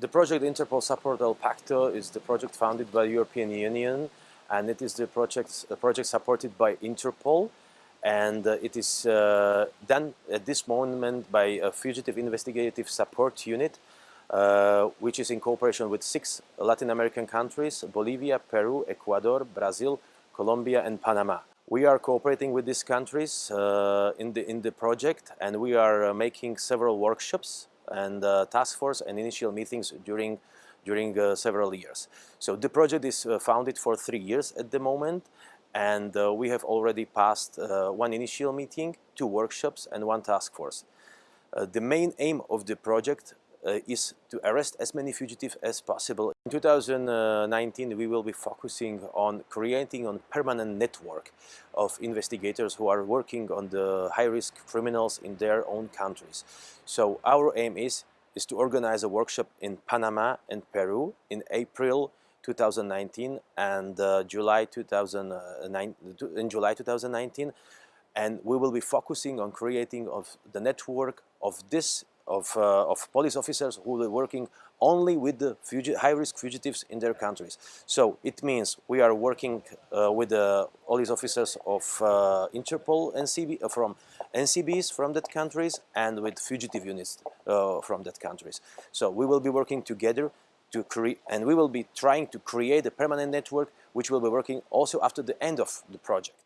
The project Interpol Support EL PAcCTO is the project founded by the European Union and it is the project, the project supported by Interpol and uh, it is uh, done at this moment by a fugitive investigative support unit uh, which is in cooperation with six Latin American countries, Bolivia, Peru, Ecuador, Brazil, Colombia and Panama. We are cooperating with these countries uh, in, the, in the project and we are uh, making several workshops and uh, task force and initial meetings during during uh, several years. So the project is uh, founded for three years at the moment and uh, we have already passed uh, one initial meeting, two workshops and one task force. Uh, the main aim of the project is to arrest as many fugitives as possible. In 2019 we will be focusing on creating a permanent network of investigators who are working on the high-risk criminals in their own countries. So our aim is, is to organize a workshop in Panama and Peru in April 2019 and uh, July 2009 in July 2019 and we will be focusing on creating of the network of this of, uh, of police officers who are working only with the high-risk fugitives in their countries. So it means we are working uh, with the police officers of uh, Interpol NCB, uh, from NCBs from that countries and with fugitive units uh, from that countries. So we will be working together to create and we will be trying to create a permanent network which will be working also after the end of the project.